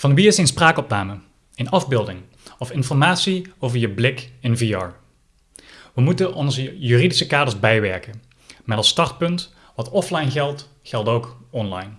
Van wie is een spraakopname, een afbeelding of informatie over je blik in VR? We moeten onze juridische kaders bijwerken. Met als startpunt, wat offline geldt, geldt ook online.